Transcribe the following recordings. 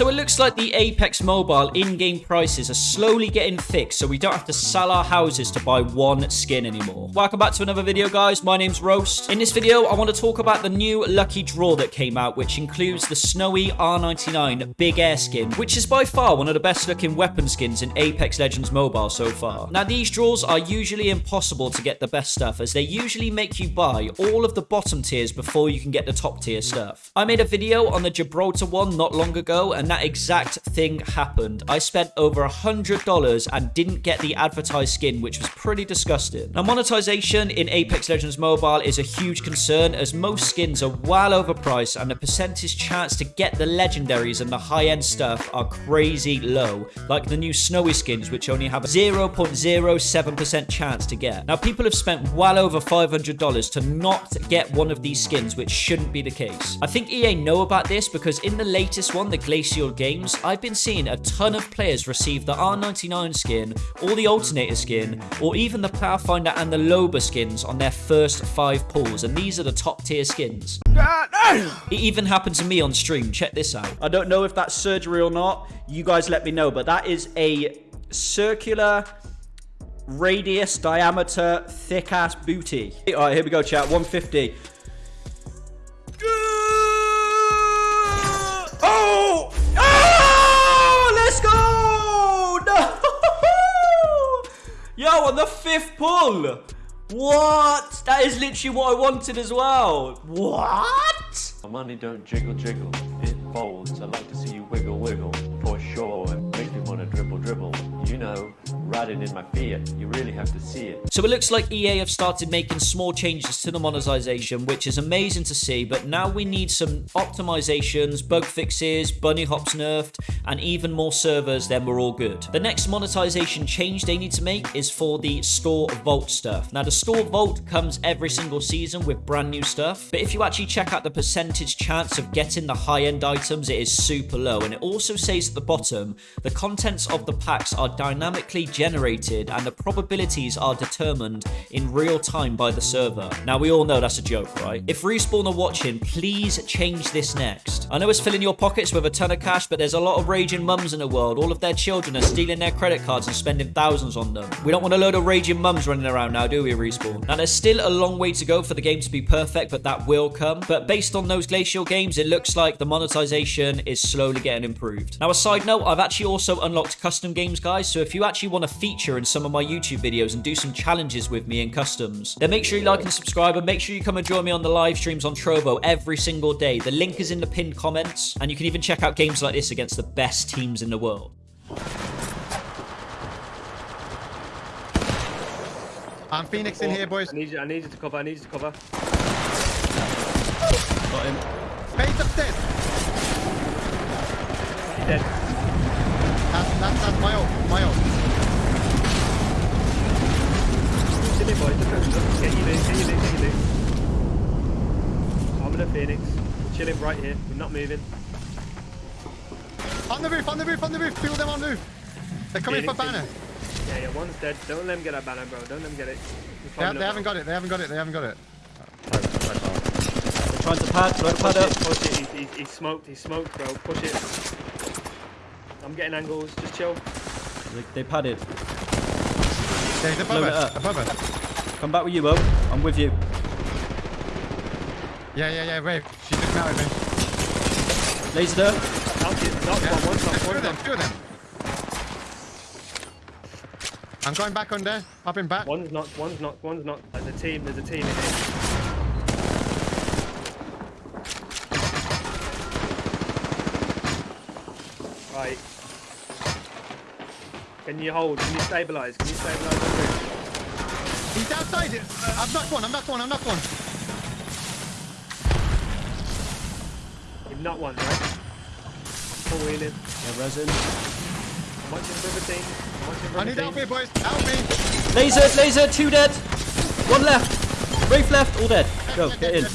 So it looks like the Apex Mobile in-game prices are slowly getting fixed so we don't have to sell our houses to buy one skin anymore. Welcome back to another video guys, my name's Roast. In this video I want to talk about the new lucky draw that came out which includes the Snowy R99 Big Air skin which is by far one of the best looking weapon skins in Apex Legends Mobile so far. Now these draws are usually impossible to get the best stuff as they usually make you buy all of the bottom tiers before you can get the top tier stuff. I made a video on the Gibraltar one not long ago and that exact thing happened. I spent over a $100 and didn't get the advertised skin, which was pretty disgusting. Now, monetization in Apex Legends Mobile is a huge concern as most skins are well overpriced and the percentage chance to get the legendaries and the high-end stuff are crazy low, like the new Snowy skins, which only have a 0.07% chance to get. Now, people have spent well over $500 to not get one of these skins, which shouldn't be the case. I think EA know about this because in the latest one, the Glacial games, I've been seeing a ton of players receive the R99 skin, or the Alternator skin, or even the Pathfinder and the Loba skins on their first five pulls, and these are the top tier skins. It even happened to me on stream, check this out. I don't know if that's surgery or not, you guys let me know, but that is a circular radius diameter thick ass booty. Alright, here we go chat, 150. Fifth pull! What? That is literally what I wanted as well. What? My money don't jiggle jiggle, it folds. I like to see you wiggle wiggle, for sure. Dribble dribble. You know, riding in my Fiat, you really have to see it. So it looks like EA have started making small changes to the monetization, which is amazing to see, but now we need some optimizations, bug fixes, bunny hops nerfed, and even more servers, then we're all good. The next monetization change they need to make is for the store vault stuff. Now the store vault comes every single season with brand new stuff, but if you actually check out the percentage chance of getting the high-end items, it is super low, and it also says at the bottom, the of the packs are dynamically generated and the probabilities are determined in real time by the server. Now, we all know that's a joke, right? If Respawn are watching, please change this next. I know it's filling your pockets with a ton of cash, but there's a lot of raging mums in the world. All of their children are stealing their credit cards and spending thousands on them. We don't want a load of raging mums running around now, do we, Respawn? Now, there's still a long way to go for the game to be perfect, but that will come. But based on those Glacial games, it looks like the monetization is slowly getting improved. Now, a side note, I've actually also unlocked custom games, guys, so if you actually want to feature in some of my YouTube videos and do some challenges with me in customs. Then make sure you like and subscribe and make sure you come and join me on the live streams on Trovo every single day. The link is in the pinned comments and you can even check out games like this against the best teams in the world. I'm Phoenix in here, boys. I need you. I need you to cover. I need you to cover. Got him. Base upstairs. He's dead. That's, that's, that's my ult. My ult. Silly boy. Look at look. Get you loot. Get you loot. Get you loot. I'm in a Phoenix. We're chilling right here. We're not moving. On the roof, on the roof, on the roof. Two of them on the roof. They're coming Phoenix for banner. Yeah, yeah. One's dead. Don't let him get that banner, bro. Don't let him get it. They, have, they haven't got it. They haven't got it. They haven't got it. They're trying to pad, load Push pad up. it. Push it. He's, he's, he's smoked. He's smoked, bro. Push it. I'm getting angles. Just chill. They, they padded. There's above it us. up. Above us. Come back with you, Bo. I'm with you. Yeah, yeah, yeah. Wait. She just out with me. Laser there. Knocked it. Knocked Yeah. one. One knocked. Two of them. Two of them. I'm going back under. Popping back. One's knocked. One's knocked. One's knocked. There's a team. There's a team in here. Right. Can you hold? Can you stabilize? Can you stabilize the roof? He's outside. Uh, I'm knocked one. I'm knocked one. I'm knocked one. Not one, right? Full wheeling. Yeah, resin. I'm watching for the team. I'm watching for I need team. help here, boys. Help me. Laser, laser, two dead. One left. Wraith left, all dead. Go, get in.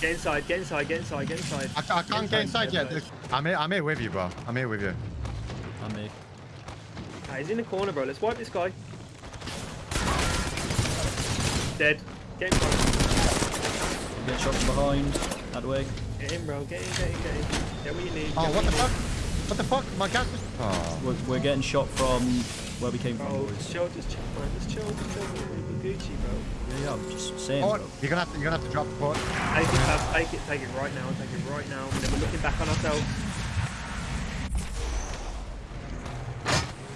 Get inside, get inside, get inside, get inside. I, I can't get inside yet. get I'm here, I'm here with you, bro. I'm here with you. On me. Ah, he's in the corner, bro. Let's wipe this guy. Dead. Get in front. Get shot from behind. That way. Get in, bro. Get in, get in, get in. Get what you need. Oh, get what the you fuck? What the fuck? My gas was. Oh. We're, we're getting shot from where we came from, Bro, boys. just chill, just chill, man. Just chill, just chill. We'll Gucci, bro. Yeah, yeah, I'm just saying, Oh, bro. you're gonna have to, you're gonna have to drop the boat. Take it, Fab, take it, take it right now, take it right now. And then we're looking back on ourselves.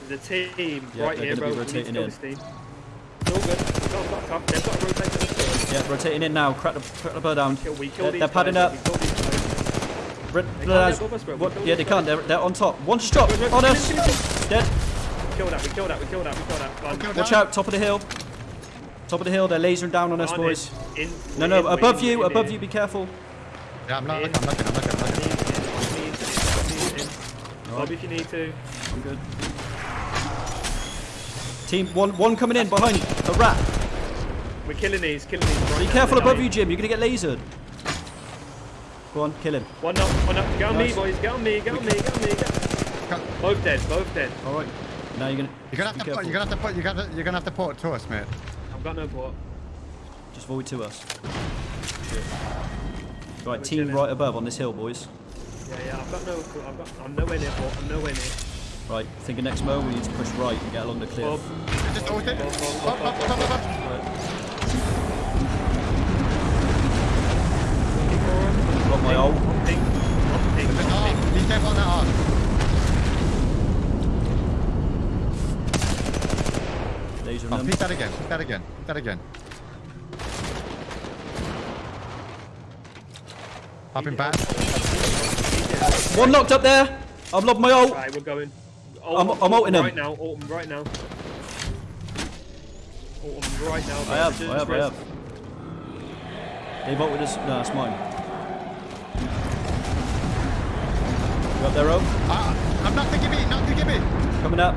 There's a team Yeah, right here, bro. be We need to kill in. this team. It's all good. We've fucked up. They've got to rotate to this Yeah, rotating in now. Crack the, crack the bow down. Kill, we kill They're, they're padding guys, up. We kill these guys. Red, can't blood get us, what- kill yeah, these they can't. They're, they're on top. One shot Wait, wait, on us. him, kill him, Dead. We kill that, we kill that, we kill that, we kill that. Run. Watch down. out. Top of the hill. Top of the hill. They're lasering down on us, On boys. in. In, No, no. in, Above in, you. Above you. Be careful. Yeah, I'm not looking, I'm looking, I'm looking, I'm On looking. Bob if you need to. I'm good. Team one. One coming in behind. A rat. We're killing these, killing these. Right Be now, careful they're above dying. you, Jim. You're gonna get lasered. Go on, kill him. One up, one up. Get on me, boys. Get on me, get on me, get on me. Get... Cut. Both dead, both dead. All right. Now you're gonna. You're gonna have to put, you're gonna have to put, you're gonna, you're gonna have to put it to us, mate. I've got no port. Just void to us. Shit. Right, We're team chilling. right above on this hill, boys. Yeah, yeah. I've got no. I've got. I'm nowhere near port. I'm nowhere near. Right, think of next mo. We need to push right and get along the cliff. Bob. Just ult it. Bob, Bob, Up, Bob, up, up, up, Bob. up. Looking for him. Got my ult. Ping. Ping. Just On arm. ping. Be careful on that arm. Laser Oh, them. pick that again, pick that again, pick that again. Popping back. One knocked up there. I've lobbed my ult. Right, we're going. I'm- Ult- I'm ulting him. Right now, ult him right now. Ult him right now. I have, I have, I have. They vote with us. No, it's mine. You up there, Rob? Ah, I'm not to give it, not to give it. Coming up.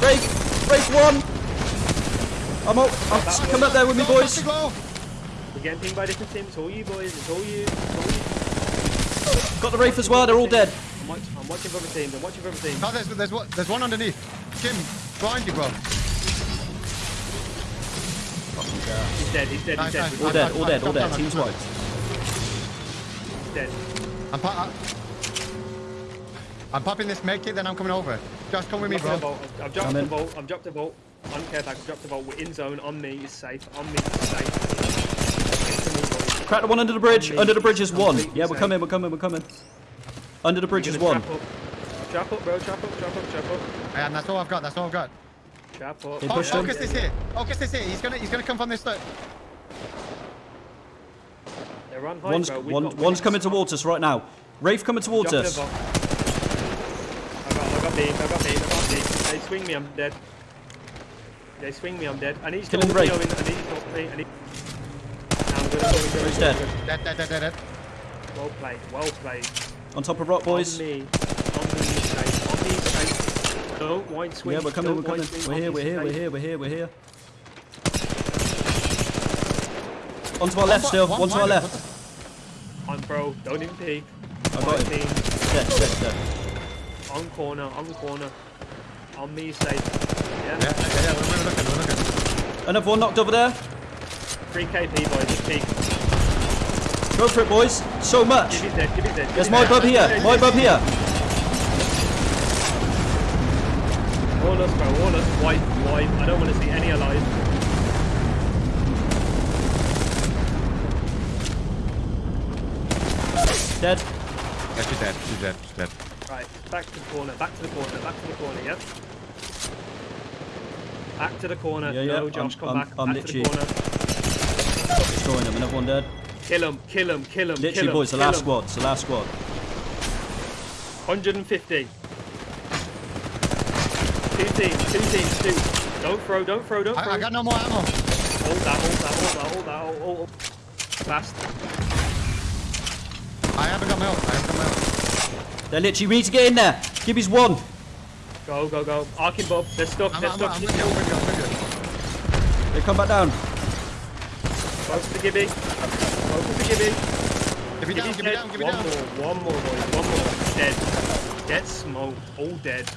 Break! Break one! I'm up. I'm, come up there with me, Go, boys. We're getting pinged by different teams. It's all you boys. It's all you. It's all you. Got the Wraith as well. They're all dead. I'm, watch, I'm watching for other teams. I'm watching for other teams. No, there's, there's, one, there's one underneath. Jim, behind you, bro. He's dead. He's dead. Nice, He's dead. All dead, all dead, all dead. done, Team's I'm wiped. He's dead. I'm, po- I- I'm popping this make it, then I'm coming over. Just come with me, Dropping a bro. bolt. I've, I've dropped Come a bolt. I've dropped a bolt. On care pack. I've dropped a bolt. We're in zone. On me. Is safe. On me. Is safe. Crack the one under the bridge. Under the bridge is one. Yeah, we're safe. coming, we're coming, we're coming. Under the bridge is one. Trap up. Trap up, bro. Trap up. Trap up. Trap up. And that's all I've got, that's all I've got. Trap up. They Oh, pushed oh, him. Focus this here. Focus this here. He's gonna, he's gonna come from this side. They're on high, One's, bro. One, one's we've coming towards us right now. Wraith coming towards Dropping us. I got, I got beam. I got beam. I got beam. They swing me. I'm dead. They swing me. I'm dead. I need to Kill him, ult me, Ray. Owen. I need to ult me. I need. Nah, I'm good. I'm good. I'm good, He's dead. Dead, dead, dead, dead, dead. Well played. Well played. On top of rock, boys. On me. On me. Safe. On me. Safe. Don't wide swing. Yeah, we're coming, Don't we're coming. We're here, we're here, we're here, we're here, we're here. Onto our left still, One- one to our one- left. On bro. Don't even peek. I got him. Team. Dead, dead, dead. On corner. On corner. On me. Safe. Yeah, Yeah. yeah, yeah, we're, we're looking, we're looking. Another one knocked over there. 3 KP boys. Just peek. Go for it, boys. So much. Give it dead. Give it dead. There's my it bub here, my bub here. All us, bro. All us. Wipe. Wipe. I don't want to see any alive. Dead. Yeah, she's dead, she's dead, she's dead. Right, back to the corner, back to the corner, back to the corner, Yep. Back to the corner. Yeah, yeah, No, Josh, I'm- come I'm- back. I'm back to the literally- corner. Destroying them. Another one dead. Kill him, kill him, kill him. Literally, kill him, boys, the last him. squad. It's the last squad. 150. Two teams, two teams, two. Don't throw, don't throw, don't throw. I, I got no more ammo. Hold that, hold that, hold that, hold that, hold, hold, hold. Fast. I haven't got my ult, I haven't got my ult. They're literally, we need to get in there. Gibby's one. Go, go, go. Arkin Bob, they're stuck, I'm, they're I'm, stuck. I'm with you, I'm with you, I'm with you. They come back down. Focus to Gibby. Focus to Gibby. Give me down, give me down, give me one down. more, one more, boys, one more. Dead. Dead smoke, all dead.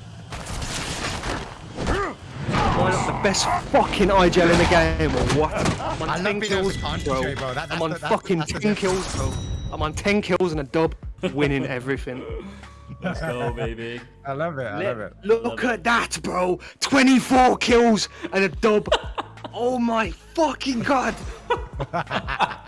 the best fucking IGL in the game, or what? I'm on I 10 being kills, to bro. bro. That- I'm on the- fucking that's 10 kills, bro. I'm on 10 kills and a dub, winning everything. Let's go, baby. I love it. I love it. Look at that, bro. 24 kills and a dub. oh my fucking god.